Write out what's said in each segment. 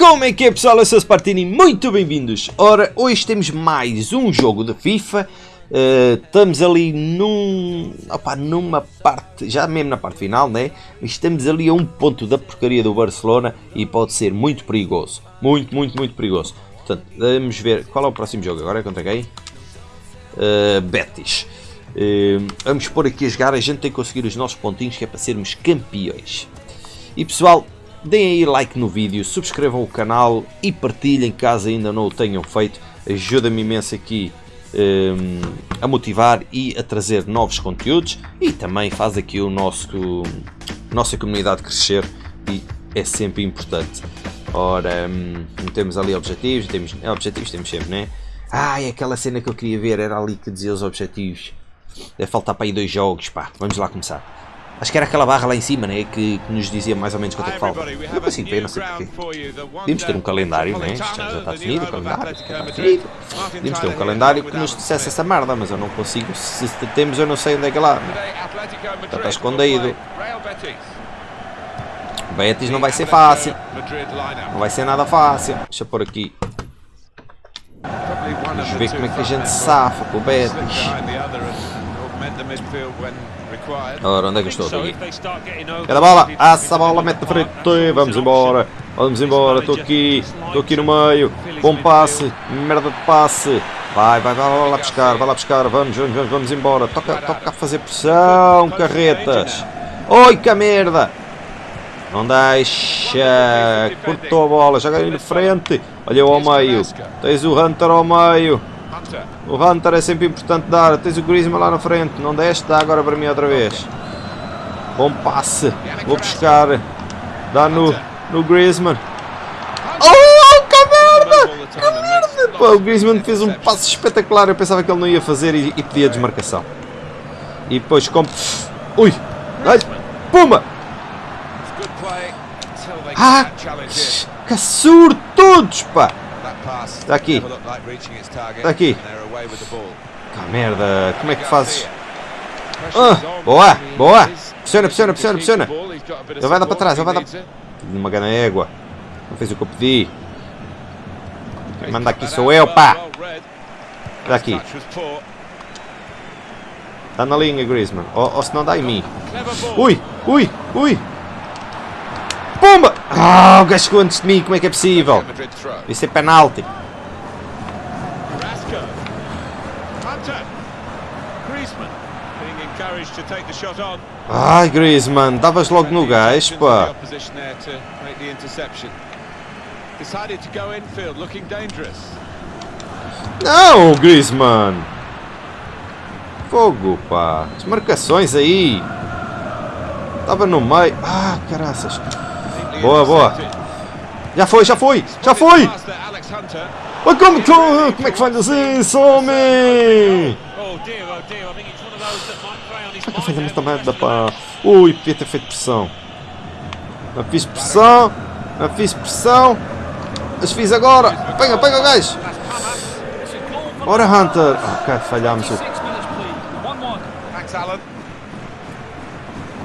Como é que é pessoal? Eu sou o Spartini, muito bem-vindos! Ora, hoje temos mais um jogo de FIFA. Uh, estamos ali num, opa, numa parte, já mesmo na parte final, né? Estamos ali a um ponto da porcaria do Barcelona e pode ser muito perigoso. Muito, muito, muito perigoso. Portanto, vamos ver qual é o próximo jogo agora contra quem? Uh, Betis. Uh, vamos pôr aqui a jogar, a gente tem que conseguir os nossos pontinhos que é para sermos campeões. E pessoal, deem aí like no vídeo, subscrevam o canal e partilhem caso ainda não o tenham feito. Ajuda-me imenso aqui um, a motivar e a trazer novos conteúdos e também faz aqui o nosso nossa comunidade crescer e é sempre importante. Ora, um, temos ali objetivos, temos é, objetivos temos sempre, né? Ah, é aquela cena que eu queria ver, era ali que dizia os objetivos. Deve faltar para aí dois jogos, pá. Vamos lá começar. Acho que era aquela barra lá em cima, né? Que, que nos dizia mais ou menos quanto é que falta. Não consigo ver, não sei porquê. Devíamos ter um calendário, né? Já, já está definido o calendário. Está definido. Devíamos ter um calendário que nos dissesse essa merda, mas eu não consigo. Se temos, eu não sei onde é que é lá. Já está escondido. Betis não vai ser fácil. Não vai ser nada fácil. Deixa eu pôr aqui. Vamos ver como é que a gente safa com o Betis. Ora, onde é que eu estou? Aqui. Cada bola, assa a bola, mete na frente, vamos embora, vamos embora, estou aqui, estou aqui no meio, bom passe, merda de passe, vai, vai, vai, vai lá buscar, vai lá buscar, vamos, vamos, vamos, vamos embora, toca, toca a fazer pressão, carretas, oi que merda, não deixa, cortou a bola, joga aí de frente, olha ao meio, tens o Hunter ao meio, o Hunter é sempre importante dar. Tens o Griezmann lá na frente. Não deste, dá agora para mim outra vez. Bom passe. Vou buscar. Dá no, no Griezmann. Oh, que merda! Que merda! Pô, o Griezmann fez um passe espetacular. Eu pensava que ele não ia fazer e, e pedia desmarcação. E depois como... Ui! Ai, pumba! Ah! Que surtudos, pá! Está aqui. Está aqui. Ah, merda. Como é que fazes? Ah, boa, boa. Pressiona, pressiona, pressiona, pressiona. Ele vai dar para trás, ele vai dar... Uma gana égua. Não fez o que eu pedi. Quem manda aqui sou eu, pá. Está aqui. Está na linha, Griezmann. Ou, ou se não dá em mim. Ui, ui, ui. Ah, o gajo chegou antes de mim, como é que é possível? Isso é penalti. Ai, Griezmann, davas logo no gajo, pá. Não, Griezmann. Fogo, pá. As marcações aí. Estava no meio. Ah, caraças. Boa, boa. Já foi, já foi, já foi. Oh, como, como, como é que falhas isso, homem? Como é que falhamos esta merda, pá? Ui, podia ter feito pressão. Não fiz pressão, não fiz pressão. Mas fiz agora. Pega, pega o gajo. Ora, Hunter. Ok, falhamos.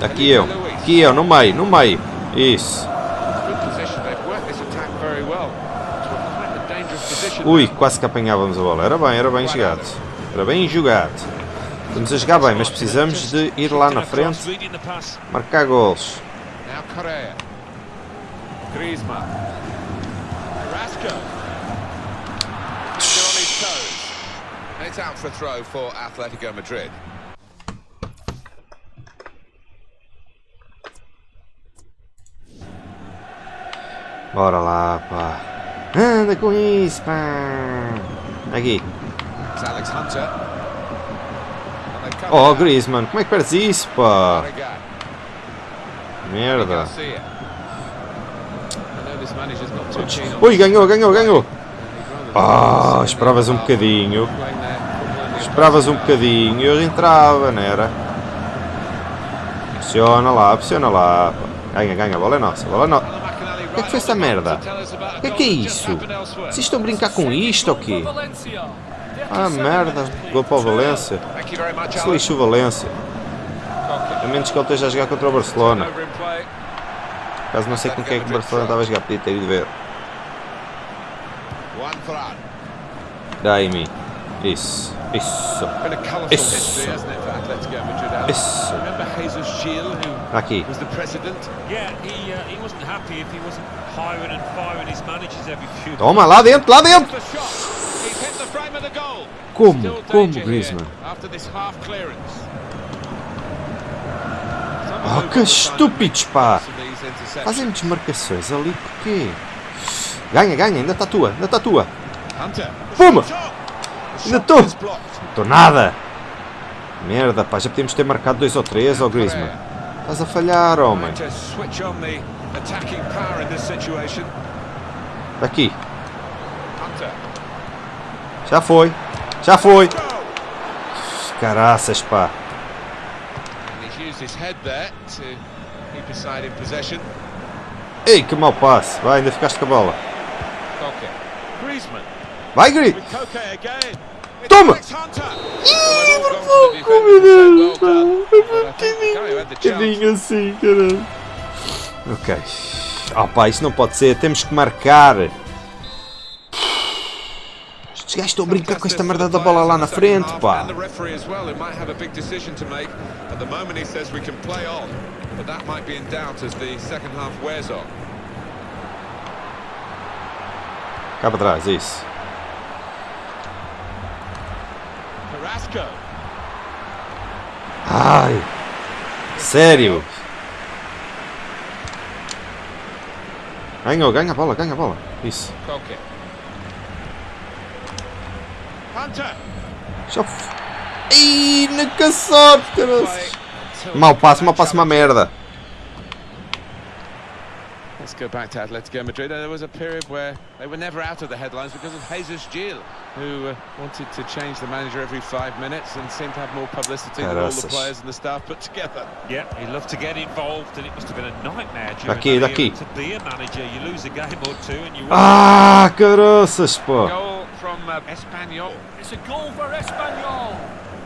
Aqui eu, aqui eu, no meio, no meio. Isso. Ui, quase que apanhávamos a bola. Era bem, era bem jogado. Era bem jogado. Estamos a jogar bem, mas precisamos de ir lá na frente. Marcar gols. It's out for a throw for Atletico Madrid. Bora lá, pá. Anda com isso, pá. Aqui. Oh, Griezmann, como é que perdes isso, pá? Merda. Ui, ganhou, ganhou, ganhou. Ah, oh, esperavas um bocadinho. Esperavas um bocadinho. Eu entrava, não era? Pressiona lá, pressiona lá. Ganha, ganha, a bola é nossa, a bola é nossa. Que que foi essa merda? O que é que é isso? Vocês estão a brincar com isto ou quê? Ah, merda. Gol para o Valência. Se lixo o Valência. A menos que ele esteja a jogar contra o Barcelona. Caso não sei com quem é que o Barcelona estava a jogar, podia ter ido ver. Fran. Dai-me. Isso. Isso. Been a colourful Isso. Isso. Aqui. was the president? Yeah, he uh. Toma, lá dentro, lá dentro. Como? Como, Griezmann? Oh, que estúpidos, pá. Fazem desmarcações ali, porquê? Ganha, ganha, ainda está tua, ainda está tua. Hunter. Puma! Ainda estou. Estou nada. Merda, pá, já podíamos ter marcado dois ou três, ó Griezmann. Estás a falhar, homem. Situation. Aqui, já foi. Já foi. Caraças, pá. Ei, que mau passe. Vai, ainda ficaste com a bola. Koke. Griezmann. Toma! Ih, por pouco, meu Deus, the chance Bocadinho assim, caralho. Ok. Oh pá, isso não pode ser. Temos que marcar. Estes gajos estão a brincar com esta merda da bola lá na frente, pá. And the referee as well, who might have a big decision to make. At the moment he says we can play on, but that might be in doubt as the second half wears on. Cá para trás, isso. Ai. Sério. Ganhou, ganha a bola, ganha a bola. Isso. Já f... Ih, na caçote, caralho. Mau passe, that mau passe, uma merda. Let's go back to Atletico Madrid. There was a period where they were never out of the headlines because of Jesus Gil, who uh, wanted to change the manager every five minutes and seemed to have more publicity than all the players and the staff put together. Yeah, he loved to get involved, and it must have been a nightmare during Daqui, that to be a manager. You lose a game or two, and you. Ah, caraças, pá. Goal from uh, Espanyol. It's a goal for Espanyol.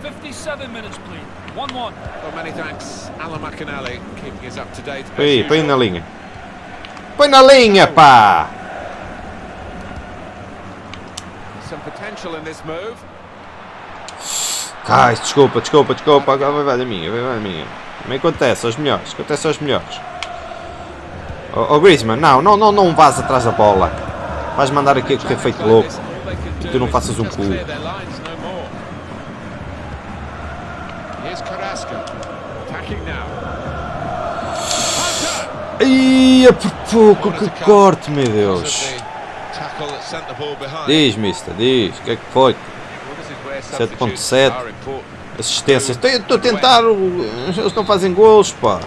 57 minutes, please. 1 1. Well, many thanks, Alan McInally, keeping us up to date. as Põe aí, põe na linha. Põe na linha, pá. Ai, desculpa, desculpa, desculpa. Agora vai, vai da minha, vai, vai da minha. Também acontece aos melhores, acontece aos melhores. Oh, oh Griezmann, não, não, não, não vás atrás da bola. Vais mandar aqui é feito louco. E tu não faças um cu. É por pouco que corte, meu Deus. Diz, mister, diz, o que é que foi? Well, this is where 7.7. substitutions are important. Assistências. Estou a tentar, eles não fazem gols, pá.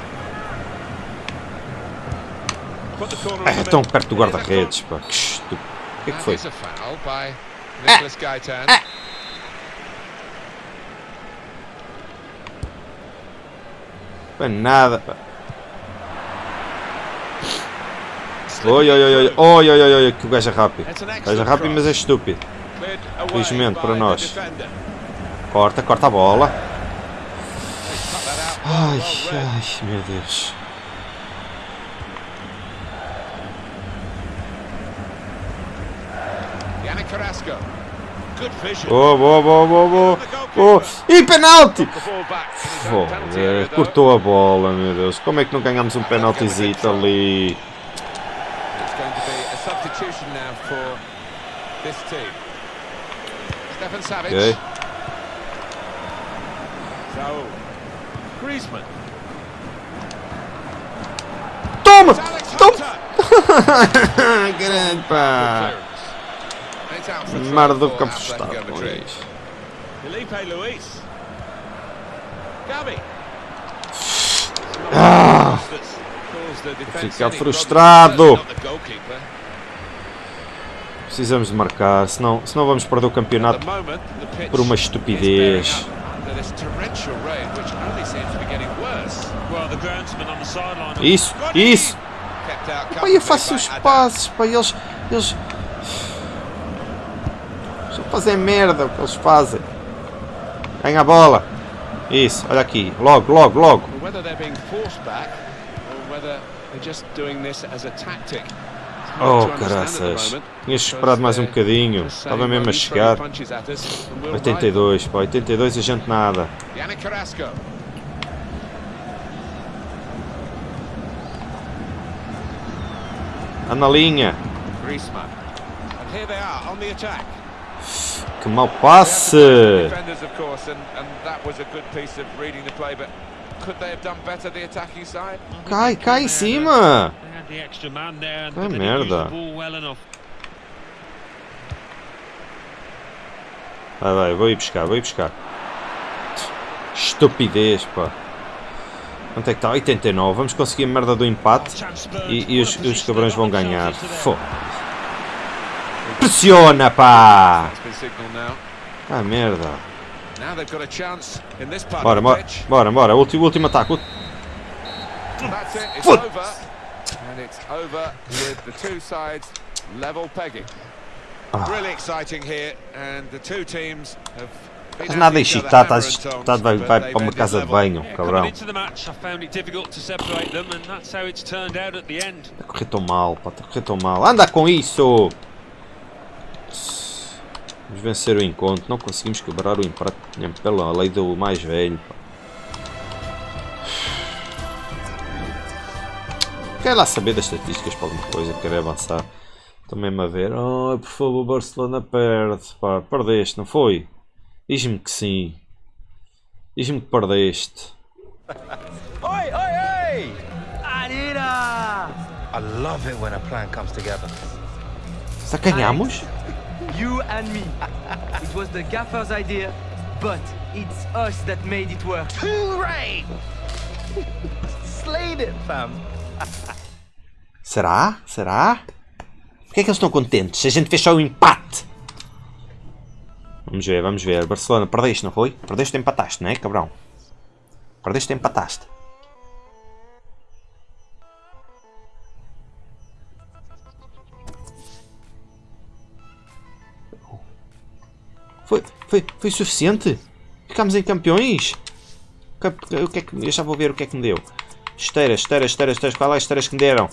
Ah, estão middle. perto do guarda-redes, pá. Que estúpido. O que é que foi? is a foul by Nicholas Gaitan. Foi nada, pá. Oi, oi, oi, oi, oi, oi, oi, oi, que o gajo é rápido. O gajo é rápido, mas é estúpido. Felizmente para nós. Corta, corta a bola. Ai, ai, meu Deus. Boa, boa, boa, boa, boa. boa. E penalti! Foda, cortou a bola, meu Deus. Como é que não ganhamos um penaltizito ali? It's going to be a substitution now for this team. Stefan Savic. Ok. Saul. Griezmann. Toma! Toma! Grande pá! Merda do campo estado com isto. Felipe Luis. Gabi. Ah! Ficar frustrado. Precisamos de marcar, senão, senão vamos perder o campeonato por uma estupidez. Isso, isso! Pá, eu faço os passos, pá, eles. Eles. Só fazem merda o que eles fazem. Ganha a bola. Isso, olha aqui. Logo, logo, logo. Whether they're being forced back or whether they're just doing this as a tactic Oh, caraças. Tinhas esperado mais um bocadinho. Estava mesmo a chegar. 82, pá. 82 a gente nada. Anda na linha. Que mau passe. Cai, cai em cima. Ah, use merda. Vai, vai, vou ir buscar, vou ir buscar. Estupidez, pá. Quanto é que está? 89. Vamos conseguir a merda do empate. E, e os, os cabrões vão ganhar. Fô. Pressiona, pá! Ah, merda. Bora, bora, bora, bora. Último, último ataque. Ult- That's it, it's Foot. over. And it's over with the two sides level pegging. Ah. Really exciting here, and the two teams have at nada hammer estás and tongs, excitado, vai, vai para uma casa de banho, cabrão. coming into the match, I found it difficult to separate them, and that's how it's turned out at the end. Está a correr tão mal, pá, está a correr tão mal. Anda com isso! Vamos vencer o encontro. Não conseguimos quebrar o empate nem pela lei do mais velho. Pá. Quero lá saber das estatísticas para alguma coisa, quero avançar. Estou mesmo a ver. Oh, por favor, Barcelona perde. Pá, perdeste, não foi? Diz-me que sim. Diz-me que perdeste. Oi, oi, oi! Anita! I love it when a plan comes together. Já ganhamos? You and me. It was the gaffer's idea, but it's us that made it work. Hooray! Slayed it, fam. Será? Será? Porquê é que eles estão contentes? Se a gente fez só um empate. Vamos ver, vamos ver. Barcelona, perdeste, não foi? Perdeste empataste, não é, cabrão? Perdeste empataste? Foi, foi, foi suficiente? Ficámos em campeões? O que é que, eu já vou ver o que é que me deu. Esteiras, esteiras, esteiras, esteiras. Qual é as esteiras que me deram?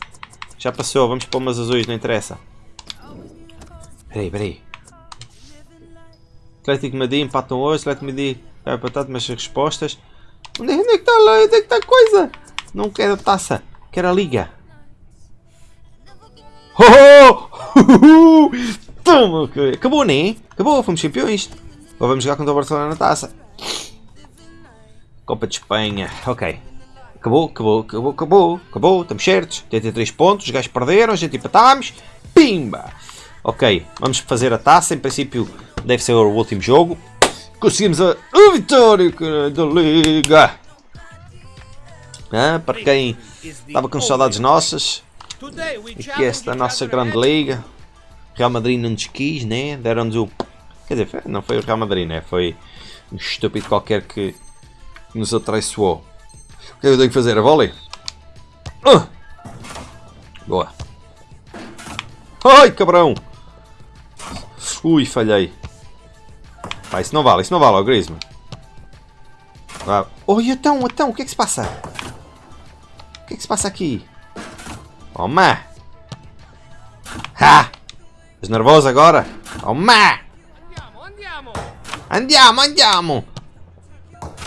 Já passou, vamos para umas azuis, não interessa. Peraí, peraí. Atlético Madrid empatam hoje, Atlético Madrid vai empatar, mas as respostas. Onde é, onde é que está lá? Onde é que está a coisa? Não quero a taça, quero a liga. Oh! Toma, que- acabou, né? Acabou, fomos campeões. Agora vamos jogar contra o Barcelona na taça. Copa de Espanha, ok. Acabou, acabou, acabou, acabou, acabou, estamos certos. 83 pontos, os gajos perderam, a gente empatámos. Pimba! Ok, vamos fazer a taça. Em princípio, deve ser o último jogo. Conseguimos a, a vitória da Liga. Ah, para quem estava com saudades nossas, aqui esta nossa grande Liga. Real Madrid não nos quis, né? Deram-nos o. Quer dizer, não foi o Real Madrid, né? Foi um estúpido qualquer que nos atraiçoou. O que é que eu tenho que fazer? A volley? Ah! Boa. Ai, cabrão! Ui, falhei. Pá, isso não vale, isso não vale, ó Griezmann. Vá. Oi, então, então, o que é que se passa? O que é que se passa aqui? Toma! Ha! Estás nervoso agora? Toma! Andiamo, andiamo!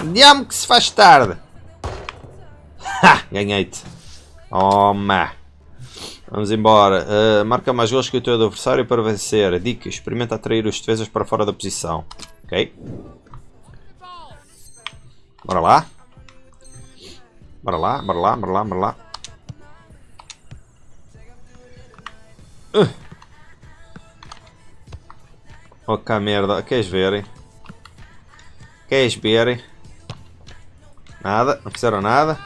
Andiamo que se faz tarde! Ha! Ganhei-te! Toma! Vamos embora. Uh, marca mais gols que o teu adversário para vencer. Dica: experimenta atrair os defesas para fora da posição. Ok? Bora lá. Bora lá, bora lá, bora lá, bora lá. Uh. Ok, merda. Queres verem? Queres verem? Nada, não fizeram nada.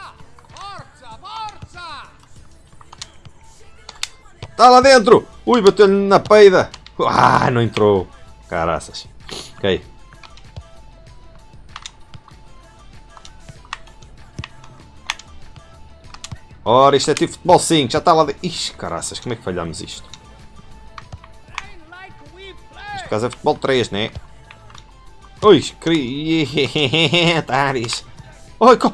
Está lá dentro! Ui, bateu-lhe na peida! Ah, não entrou! Caraças. Ok. Ora, isto é tipo futebol 5, já está lá dentro. Ixi, caraças, como é que falhamos isto? Por causa futebol 3, né? Ui, cri... Taris. Oi, co...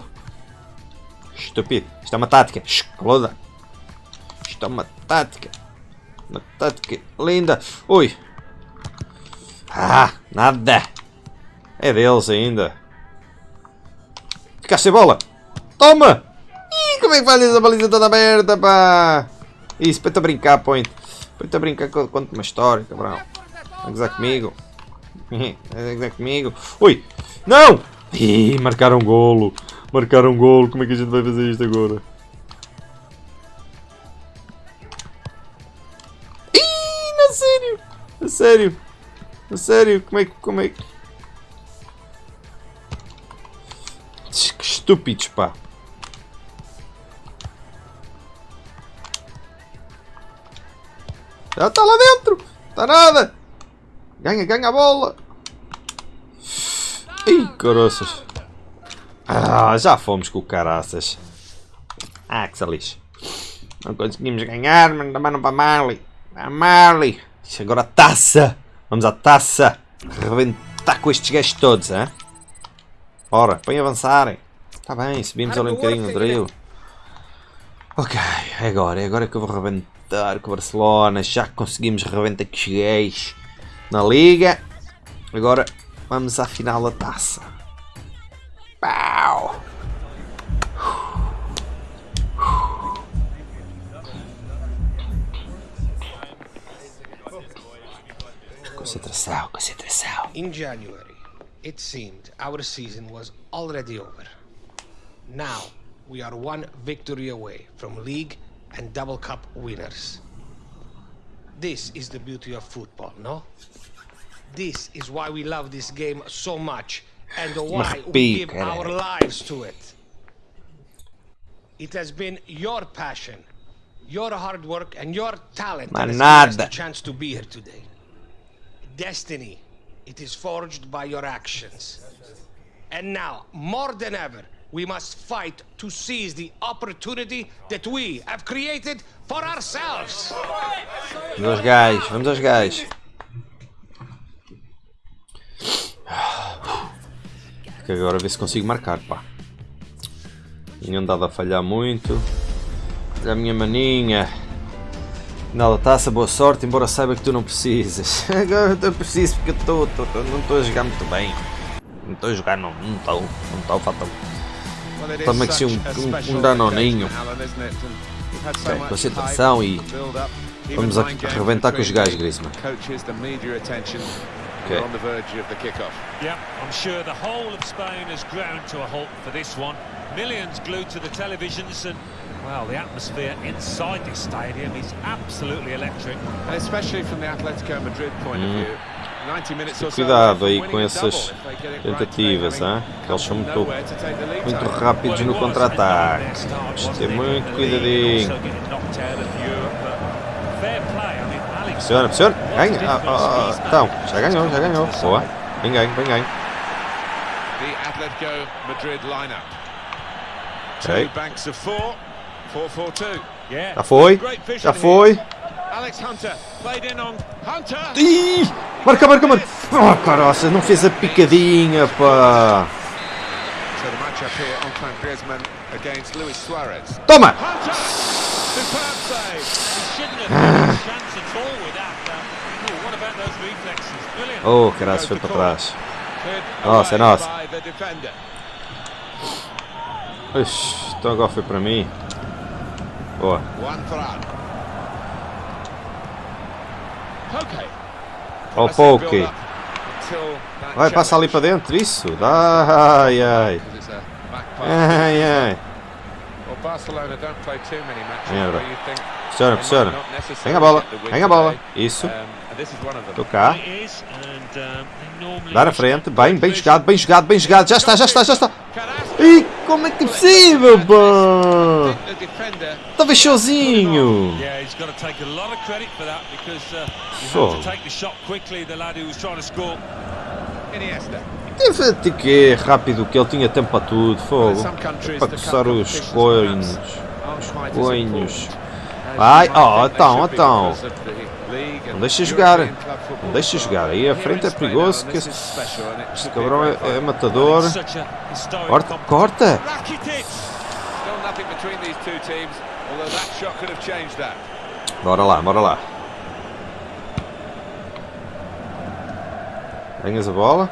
Estúpido. Isto é uma tática. Caloda. Isto é uma tática. Uma tática linda. Ui. Ah, nada. É deles ainda. Ficaste sem bola. Toma! Ih, como é que faz essa baliza toda aberta, pá? Isso, põe-te a brincar, point. Põe-te a brincar, conta uma história, cabrão. Vai comigo. Vai comigo. Ui! Não! Ih, marcaram golo. Marcaram golo. Como é que a gente vai fazer isto agora? Ih, não, sério! A sério! A sério, como é que. Como é que. Que estúpidos, pá! Já está lá dentro! Está nada! Ganha, ganha a bola! Ih, caroças! Ah, já fomos com o caraças! Ah, que salix! Não conseguimos ganhar, mas também não para Marley! Para Marley! Agora a taça! Vamos à taça! Reventar com estes gajos todos, hein? Ora, põe avançarem! Está bem, subimos ali um bocadinho no drill. Ok, agora, é agora que eu vou rebentar com o Barcelona. Já conseguimos rebentar com os gays na Liga. Agora vamos à final da taça. Pau! Concentração, concentração. In January, it seemed our season was already over. Now, we are one victory away from league and double cup winners. This is the beauty of football, no? This is why we love this game so much and why we give our lives to it. It has been your passion, your hard work, and your talent that has the chance to be here today. Destiny, it is forged by your actions. And now, more than ever, we must fight to seize the opportunity that we have created for ourselves. Vamos aos gajos, vamos aos gajos. Que agora ver se consigo marcar, pá. Tinha andado a falhar muito. Olha a minha maninha. Final da taça, boa sorte, embora saiba que tu não precisas. Agora eu preciso porque eu tô, tô, tô, não estou a jogar muito bem. Não estou a jogar, não estou. Não estou, falta Toma aqui um, um, um danoninho. Okay, concentração e vamos a arrebentar com os gajos, Griezmann. Okay. on the verge of the kickoff. Yeah, I'm sure the whole of Spain has ground to a halt for this one. Millions glued to the televisions and well, the atmosphere inside this stadium is absolutely electric. And especially from the Atletico Madrid point of view. Cuidado aí com essas tentativas, hein? que eles são muito, muito rápidos no contra-ataque. Temos ter muito cuidadinho. Pressiona, pressiona, ganha. Ah, ah, ah, então, já ganhou, já ganhou. Boa, bem ganho, bem ganho. The Atletico Madrid lineup. Two banks of four. 4-4-2. Já foi, já foi. Alex Hunter played in on Hunter. Ih, marca, marca, marca. Oh, caroça, não fez a picadinha, pá. The Oh, caraças, foi para trás. Nossa, é nossa. Ixi, então agora foi para mim. Boa. Ó, Massive Poke. Vai, passa ali para dentro, isso. Ai, ai. Ai, ai. Merda. Pressiona, pressiona. Ganha a bola, ganha a bola. Isso. Normally Dar a frente. Bem, bem jogado, bem jogado, bem jogado. Já está, já está, já está. Ih, como é que é possível, defender Estava score. Iniesta. Teve de que rápido, que ele tinha tempo para tudo. Fogo. Para coçar os coinhos. quite as coinhos. Vai, oh, então, então. Não deixa jogar. Não deixa jogar. Aí a frente é perigoso. Que este cabrão é, é matador. Corta. Corta. Bora lá, bora lá. Ganhas a bola.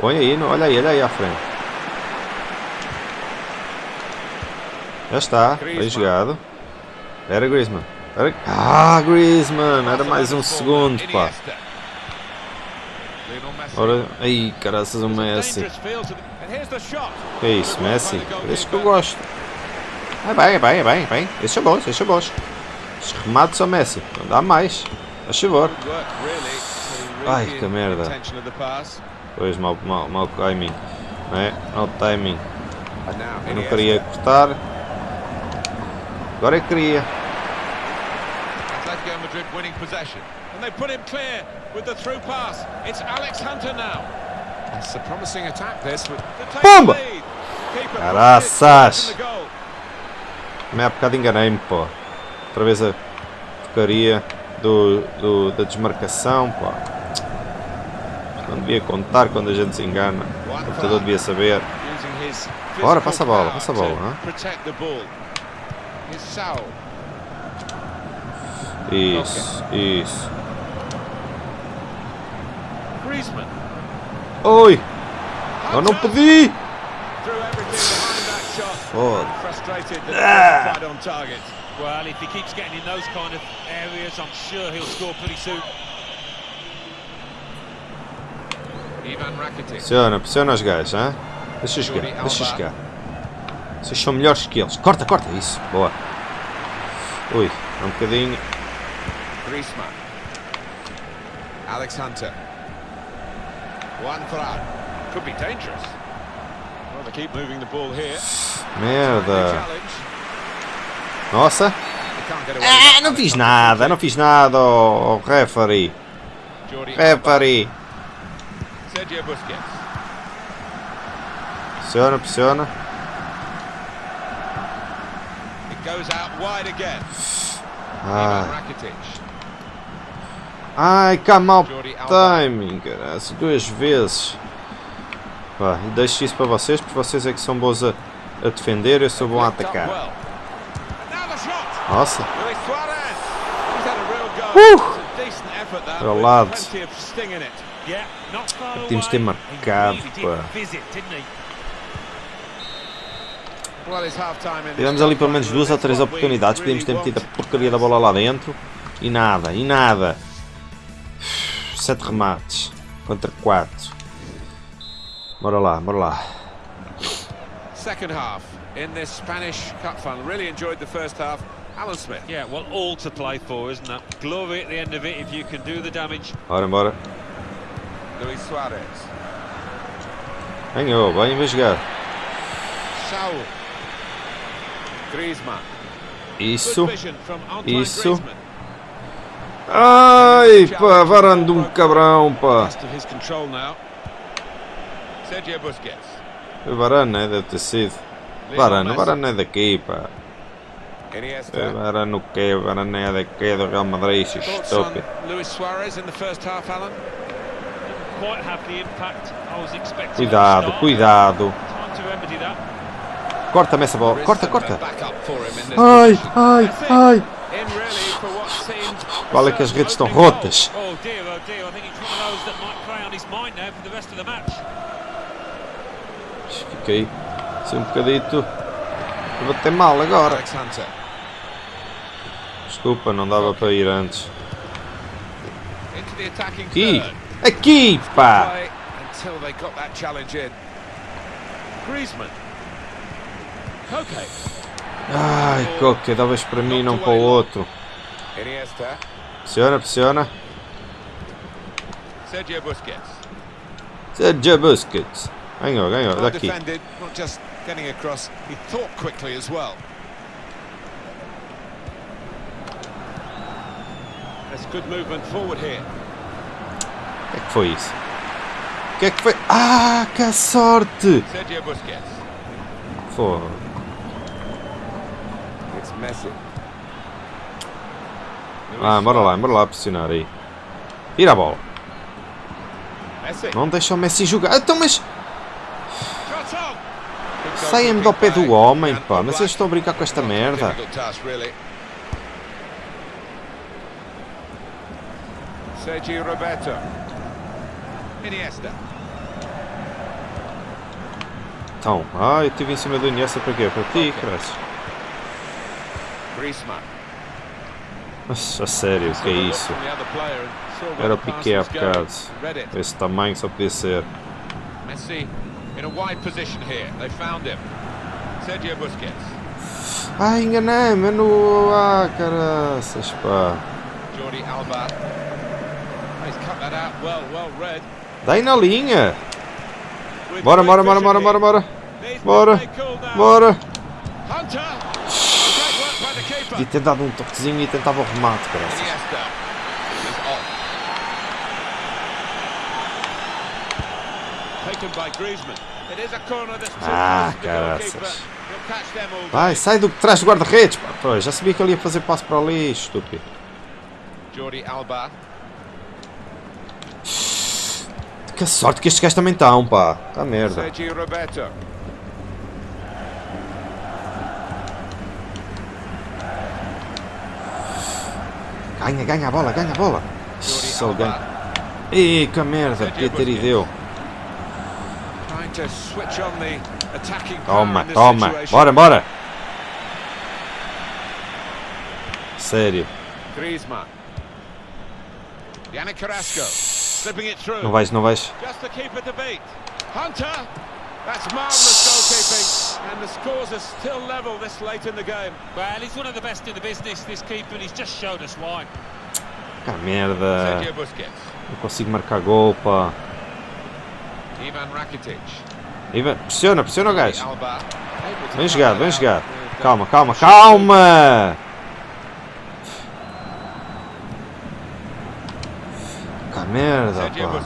Olha aí, olha aí, olha aí à frente. Já está, bem jogado. Era Griezmann. Era... Ah, Griezmann! Era mais um segundo, pá. Ora, aí, caraças o Messi. Que é isso, Messi? Esse que eu gosto. É bem, é bem, é bem, é bem. Esses são bons, esses são bons. Os remates são Messi. Não dá mais. Faz favor. Ai, que merda. Pois, mau, mau, mau timing. Não é? Mau timing. Eu não queria cortar. Agora eu queria. Madrid winning possession. And they put him clear with the through pass. It's Alex Hunter now. That's a promising attack, this. With Pumba! Caraças! há bocado enganei-me, pô. Outra vez a porcaria do, do- da desmarcação, pô. Não devia contar quando a gente se engana. O computador devia saber. Using his Bora, passa a bola, passa a bola, to Here's Saul. Isso, isso. Griezmann. Oi! Eu não pedi! Foda. Ah. Well, if he keeps getting in those kind of areas, I'm sure he'll score pretty soon. Ivan Rakitic. Pressiona, pressiona os gajos, hã? Deixa jogar, deixa jogar. Vocês são melhores que eles. Corta, corta, isso. Boa. Ui, um bocadinho. Griezmann. Alex Hunter. Juan Fran. Could be dangerous. Well, they keep moving the ball here. Merda. Challenge. Nossa. They can't get Ah, não fiz nada, não fiz nada, oh, oh, referee. Referee. Sergio Busquets. Pressiona, pressiona. It goes out wide again. Ai, Ivan Rakitic. Ai Jordi Alba. timing, cara. Duas vezes. Pá, deixo isso para vocês, porque vocês é que são bons a, a defender, eu sou bom a atacar. Nossa. That, Para o lado. Tínhamos de ter marcado, pá. Tivemos ali pelo menos duas ou três oportunidades, podíamos ter metido a porcaria da bola lá dentro e nada, e nada. Sete remates contra quatro. Bora lá, bora lá. Second half in this Spanish Cup final. Really enjoyed the first half. Alan Smith. Yeah, well, all to play for, isn't that? Glory at the end of it if you can do the damage. Bora, bora. Luis Suarez. Ganhou, bem, vai jogar. Saul. Griezmann. Isso. Isso. Ai, pá, varando um cabrão, pá. Foi Varane, né? Deve ter sido. Varane, Varane é daqui, pá. É. Varane o quê? Varane é daqui, do Real Madrid, isso on estúpido. Cuidado, cuidado. Corta-me essa bola, corta, corta. Ai, ai, ai. Qual é que as redes estão rotas? Fiquei assim um bocadito. Vou bater mal agora. Desculpa, não dava para ir antes. Aqui! Aqui, pá! Griezmann. Okay. Ai, Coca, davas para mim, não para o outro. Pressiona, pressiona. Sergio Busquets. Sergio Busquets. Ganhou, ganhou, daqui. O que é que foi isso? O que é que foi? Ah, que sorte! Sergio Busquets. Foi. Messi. Ah, bora lá, bora lá pressionar aí. Tira a bola. Não deixa o Messi jogar. Então, mas saia-me do pé do homem, pá. Mas eles estão a brincar com esta merda. Sergio Roberto. Iniesta. Então, ah, eu estive em cima do Iniesta para quê? Para ti, cresce. Nossa, a sério, o que é isso? Era o Piqué há bocado. Esse tamanho só podia ser. Messi in a wide position here. They found him. Sergio Busquets. Ah, enganei-me no... Ah, caraças, pá. Jordi Alba. He's cut that out well, well read. Dá aí na linha. Bora, bora, bora, bora, bora, bora. Bora, bora. Hunter. Great work by the keeper. Podia ter dado um toquezinho e tentava o remate, too Ah, caraças. Vai, sai do trás do guarda-redes, já sabia que ele ia fazer passo para ali, estúpido. Jordi Alba. Que sorte que estes gajos também estão, pá. Tá merda. Sergio Roberto. Ganha, ganha a bola, ganha a bola. Ele ganha. Ih, que merda, podia ter e deu. Toma, toma. Bora, bora. Sério. Griezmann. Yannick Carrasco. Slipping it through. Não vais, não vais. And the scores are still level this late in the game. Well, he's one of the best in the business, this keeper, and he's just showed us why. Merda. Sergio Busquets. Não consigo marcar gol, pá. Ivan Rakitic. Ivan, pressiona, pressiona o gajo. Out jogar. with, uh, Calma, calma, calma! Que merda, Sergio pá.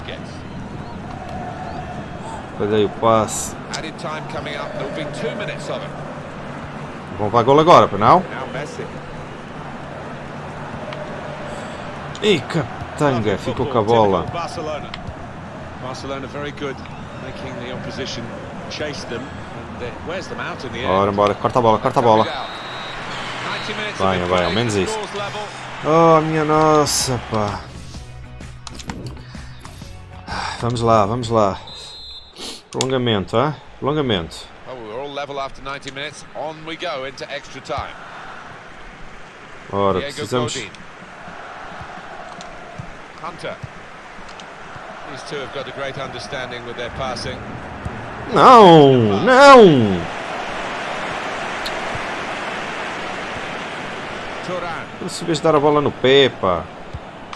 Aí o passe. Vão para gol agora, Messi. Ih, que tanga, ficou com a bola. Typical Barcelona. Barcelona very good, making the opposition chase them and wears them out in the end. Bora, corta a bola, corta a bola. 90 minutes Vai, vai, ao menos isso. Oh, minha nossa, pá. Vamos lá, vamos lá. Prolongamento, ah? Prolongamento. Oh, we're all level after 90 minutes. On we go into extra time. Ora, precisamos... Godin. Hunter. These two have got a great understanding with their passing. Não, não! Se vez dar a bola no pé, pá.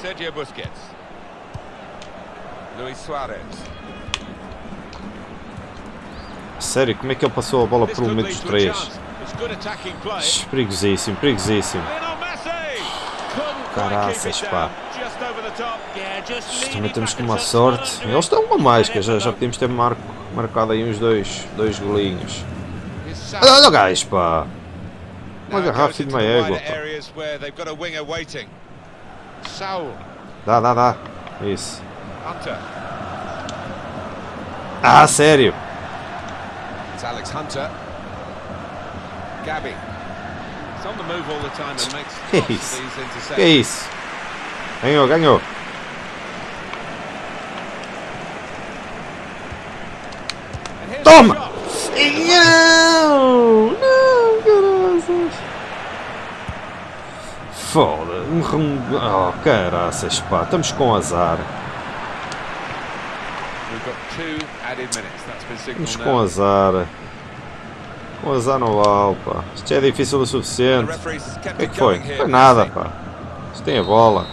Sergio Busquets. Luis Suarez. Sério, como é que ele passou a bola could meio dos três? Perigosíssimo, perigosíssimo. Caraças, pá. Também temos and uma sorte. Eles estão uma mais, que já, já podíamos ter marco, marcado aí uns dois, dois golinhos. Olha, o gajo, pá. Uma garrafa de uma égua, pá. Dá, dá, dá. Isso. Ah, sério? It's Alex Hunter. Gabby. He's on the move all the time and makes Que isso? Que isso? Ganhou, ganhou. Toma! Não! Não, caraças. Foda. Um Oh, caraças, pá. Estamos com azar. We've got two added minutes. That's been Estamos signalled com azar. Com azar no vale, pá. Isto é difícil o suficiente. O que é que foi? here. Foi nada, pá. Isto tem a bola.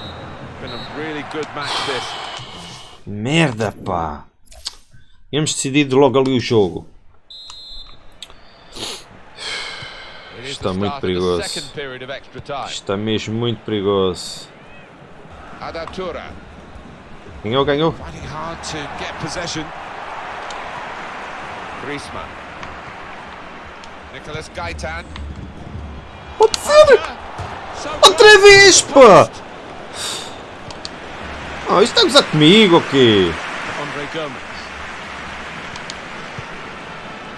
Merda, pá. Tínhamos decidido logo ali o jogo. Está muito perigoso. Está mesmo muito perigoso. Ganhou, ganhou. finding hard to get possession. Griezmann. Nicolas Gaitan. Pode ser! Outra vez, pá! Oh, isto está a gozar comigo, ok? Andre Gomes.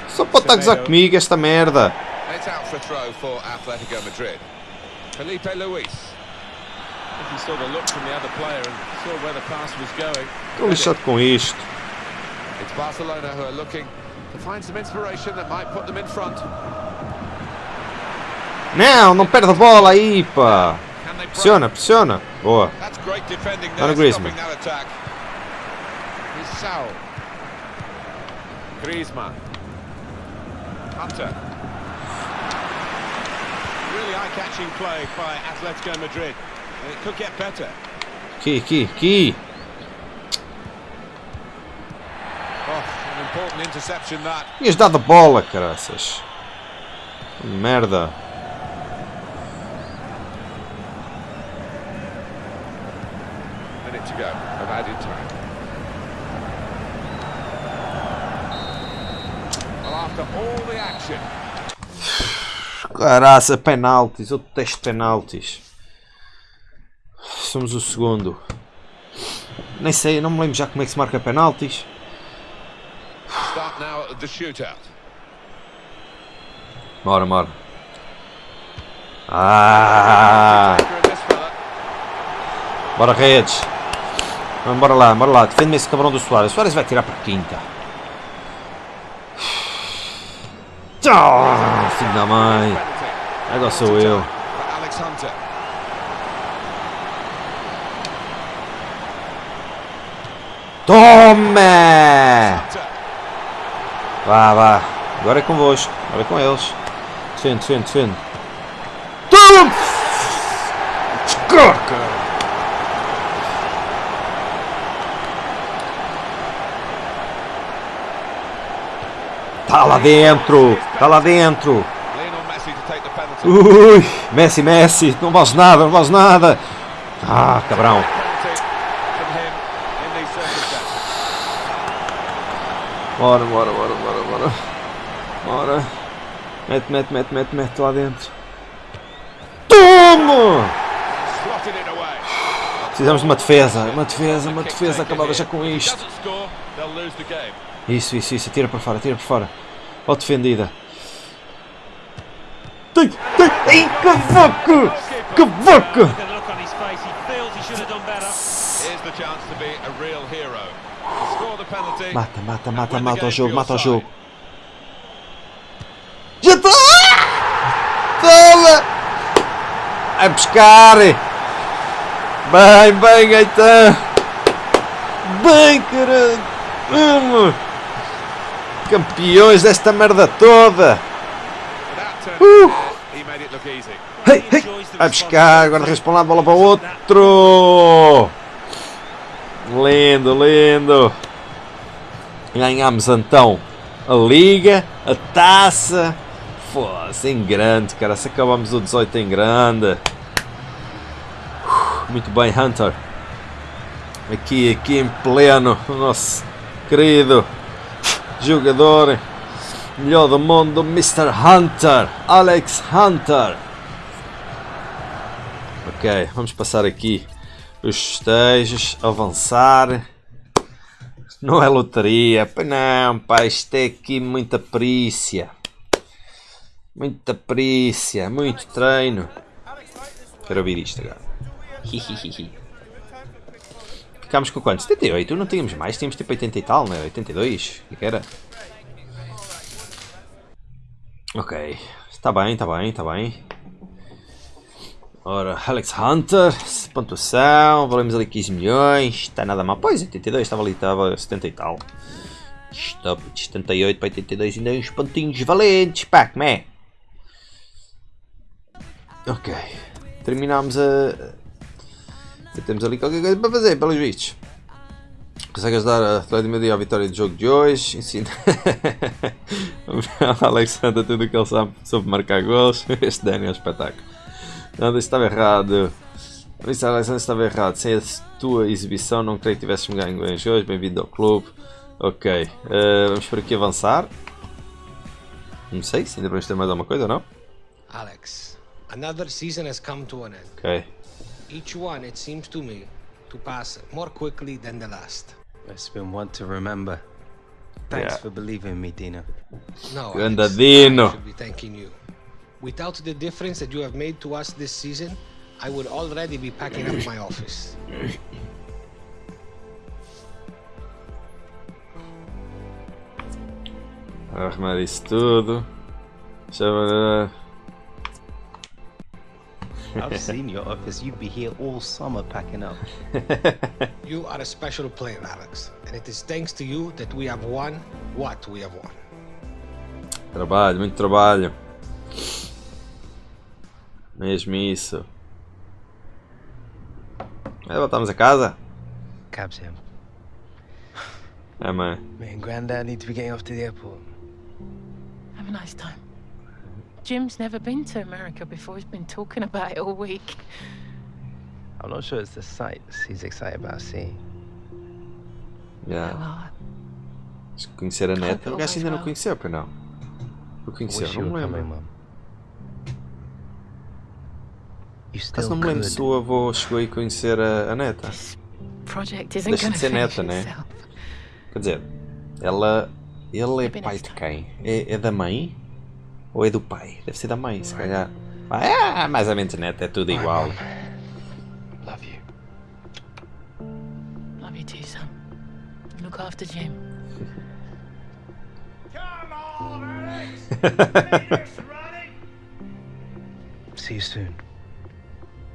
Só pode estar a gozar comigo esta merda. It's out for throw for Atletico Madrid. Felipe Luis. If he saw the look from the other player and saw where the pass was going. Estou lixado com isto. It's Barcelona who are looking to find some inspiration that might put them in front. Não, não perde a bola aí, pá. Pressiona, pressiona. Boa. That's great defending Not a there, Griezmann. stopping that attack. Here's Saul. Griezmann. Hunter. Really eye-catching play by Atletico Madrid. Aqui, aqui, that. Tinhas dado a bola, caraças. Merda. Caraça, penaltis. Eu detesto penaltis. Somos o segundo. Nem sei, não me lembro já como é que se marca penaltis. Bora, bora. Ah! Bora, redes. Vamos, bora lá, bora lá. Defende-me esse cabrão do Soares. O Soares vai tirar para a quinta. Ah, filho da mãe. Agora sou eu. for Alex Hunter. Tome! Vá, vá. Agora é convosco. Agora é com eles. Defende, defende, defende. Tome! Descarga! Tá lá dentro! Tá lá dentro! Ui! Messi, Messi! Não vales nada, não vales nada! Ah, cabrão! Penalty from him in these circumstances. Bora, bora, bora, bora, bora. Bora. Mete, mete, mete, mete, mete lá dentro. Toma! Precisamos de uma defesa, uma defesa, uma defesa acabada já com isto. Isso, isso, isso, tira para fora, tira para fora. Ó defendida. Ai, que vaca! Que vaca! Mata, mata, mata, mata o jogo, mata o jogo. Já está! Toma! A pescar! Bem, bem, Gaetan! Bem, caralho! Vamos! Campeões desta merda toda! Uh. A pescar, agora um lado, bola para o outro! Lindo, lindo! Ganhamos então a Liga, a taça. Foda-se, em grande, cara. Se acabamos o 18 em grande. Uf, Muito bem, Hunter. Aqui, aqui em pleno. O nosso querido jogador. Melhor do mundo, Mr. Hunter. Alex Hunter. Ok, vamos passar aqui os festejos, avançar. Não é loteria, pois não, pá, isto é aqui muita perícia. Muita perícia, muito treino. Quero ouvir isto agora. Ficámos com quanto? 78? Não tínhamos mais, tínhamos tipo 80 e tal, né? 82? O que era? Ok, está bem, está bem, está bem. Ora, Alex Hunter, pontuação, valemos ali 15 milhões, está nada mal. Pois, 82, estava ali, estava 70 e tal. Stop, 78 para 82, ainda uns pontinhos valentes, pá, como é? Ok, terminámos a... Já temos ali qualquer coisa para fazer, pelos vistos. Consegue ajudar a Atlético Madrid à vitória do jogo de hoje. Ensina o Alexander tudo o que ele sabe sobre marcar gols. Este Dani é um espetáculo. Nada, isso estava errado. Isso, Alexander, estava errado. Sem a tua exibição, não creio que tivéssemos ganho bem hoje. Bem-vindo ao clube. Ok, eh, vamos por aqui avançar. Não sei se ainda vamos ter mais alguma coisa, não? Alex, another season has come to an end. Ok. Each one, it seems to me, to pass more quickly than the last. It's been one to remember. Thanks Yeah. for believing in me, Dino. No, Alex, Dino. I should be thanking you. Without the difference that you have made to us this season, I would already be packing up my office. Arrumar isso tudo. Deixa I've seen your office. You'd be here all summer packing up. you are a special player, Alex. And it is thanks to you that we have won what we have won. Trabalho, muito trabalho. Mesmo isso. É, voltamos a casa? Cab's him. É, mãe. Me and Grandad need to be getting off to the airport. Have a nice time. Jim's never been to America before. He's been talking about it all week. I'm not sure it's the sights he's excited about seeing. Yeah. Conhecer a neta. O gajo ainda não conheceu, pois não? O conheceu, não me lembro. Mum. You Caso still não me lembro se o avô chegou aí conhecer a, a neta. Deixa going de to ser neta, né? Quer dizer, ela. Ele é pai de quem? É, é da mãe? Ou é do pai? Deve ser da mãe, se calhar. Ah, mais ou menos neta, é tudo igual. Love you. Love you too, son. Look after Jim. See you soon.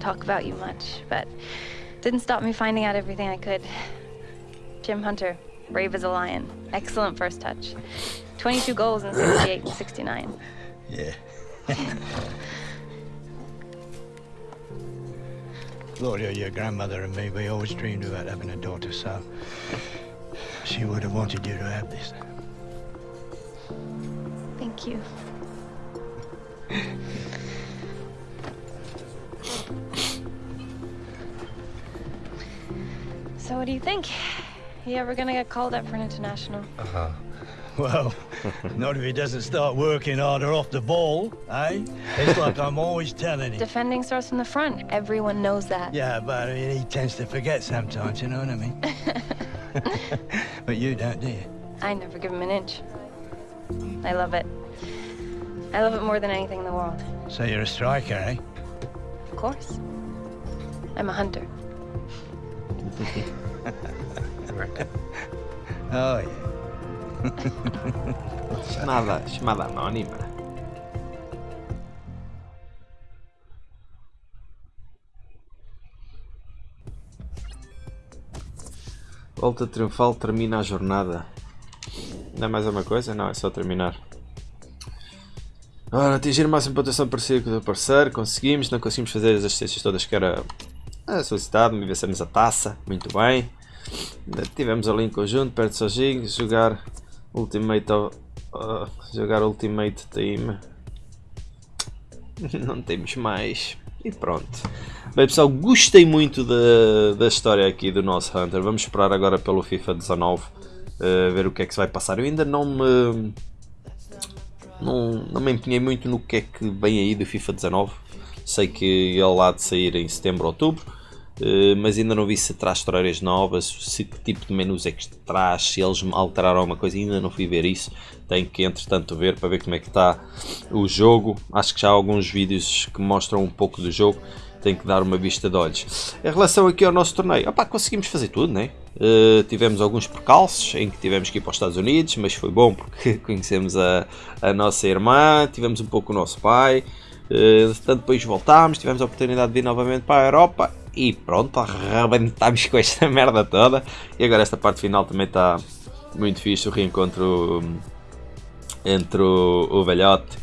didn't talk about you much, but didn't stop me finding out everything I could. Jim Hunter, brave as a lion, excellent first touch. 22 goals in 68 and 69. Yeah. Gloria, your grandmother and me, we always dreamed about having a daughter, so she would have wanted you to have this. Thank you. So what do you think? You ever gonna get called up for an international? Uh-huh. Well, not if he doesn't start working harder off the ball, eh? It's like I'm always telling him. Defending starts from the front. Everyone knows that. Yeah, but I mean, he tends to forget sometimes, you know what I mean? but you don't, do you? I never give him an inch. I love it. I love it more than anything in the world. So you're a striker, eh? Of course. I'm a hunter. Oh, yeah. Chamada, chamada anónima. Volta triunfal termina a jornada. Não é mais uma coisa? Não, é só terminar. Ora, atingir a máxima pontuação parecida com o do parceiro. Conseguimos, não conseguimos fazer as assistências todas que era ah, solicitado. Me vencemos a taça. Muito bem. Tivemos ali em conjunto, perto sozinho. Jogar Ultimate. ah, jogar Ultimate Team. Não temos mais. E pronto. Bem pessoal, gostei muito da, da história aqui do nosso Hunter. Vamos esperar agora pelo FIFA 19. eh, ver o que é que se vai passar. Eu ainda não me. Não, não me empenhei muito no que é que vem aí do FIFA 19. Sei que ele há de sair em setembro, outubro. Eh, mas ainda não vi se traz histórias novas, se que tipo de menus é que traz, se eles alteraram alguma coisa, ainda não fui ver isso. Tenho que entretanto ver para ver como é que está o jogo. Acho que já há alguns vídeos que mostram um pouco do jogo. Tenho que dar uma vista de olhos. Em relação aqui ao nosso torneio, conseguimos fazer tudo, né? Eh, tivemos alguns percalços em que tivemos que ir para os Estados Unidos, mas foi bom porque conhecemos a, a nossa irmã, tivemos um pouco o nosso pai. Uh, tanto depois voltámos, tivemos a oportunidade de vir novamente para a Europa e pronto, arrebentámos com esta merda toda. E agora esta parte final também está muito fixe, o reencontro hum, entre o, o velhote,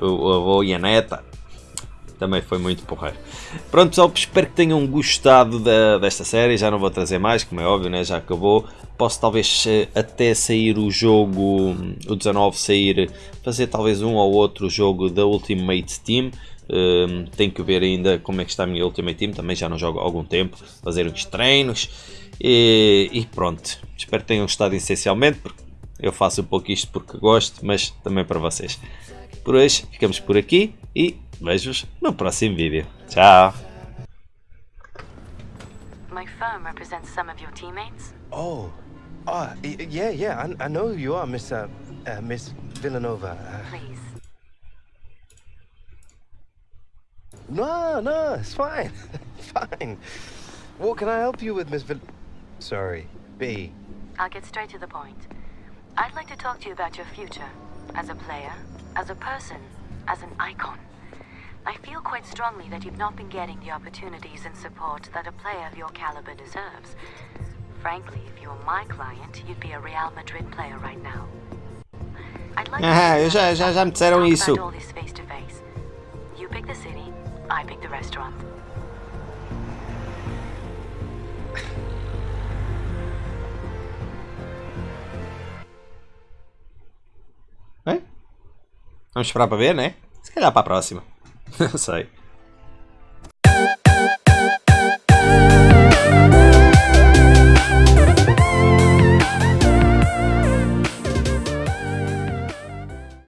o, o avô e a neta. também foi muito porreiro. Pronto pessoal, espero que tenham gostado da, desta série, já não vou trazer mais, como é óbvio, né? já acabou. Posso talvez eh, até sair o jogo, o 19 sair, fazer talvez um ou outro jogo da Ultimate Team. Um, tenho que ver ainda como é que está a minha Ultimate Team, também já não jogo há algum tempo, fazer uns treinos e, e pronto. Espero que tenham gostado essencialmente, porque eu faço um pouco isto porque gosto, mas também para vocês. Por hoje ficamos por aqui e vejo-vos no próximo vídeo. Tchau! My firm represents some of your teammates. Oh, oh, yeah, yeah. I, I know who you are, Miss uh, uh, Miss Villanova. Uh, Please. No, no, it's fine, fine. What can I help you with, Miss Vill? Sorry, B. I'll get straight to the point. I'd like to talk to you about your future. As a player, as a person, as an icon. I feel quite strongly that you've not been getting the opportunities and support that a player of your caliber deserves. Frankly, if you were my client, you'd be a Real Madrid player right now. I'd like Ah, eu já, já, já me disseram talk isso. about all this face to face. You pick the city, I pick the restaurant. Vamos esperar para ver, né? Se calhar para a próxima. Não sei.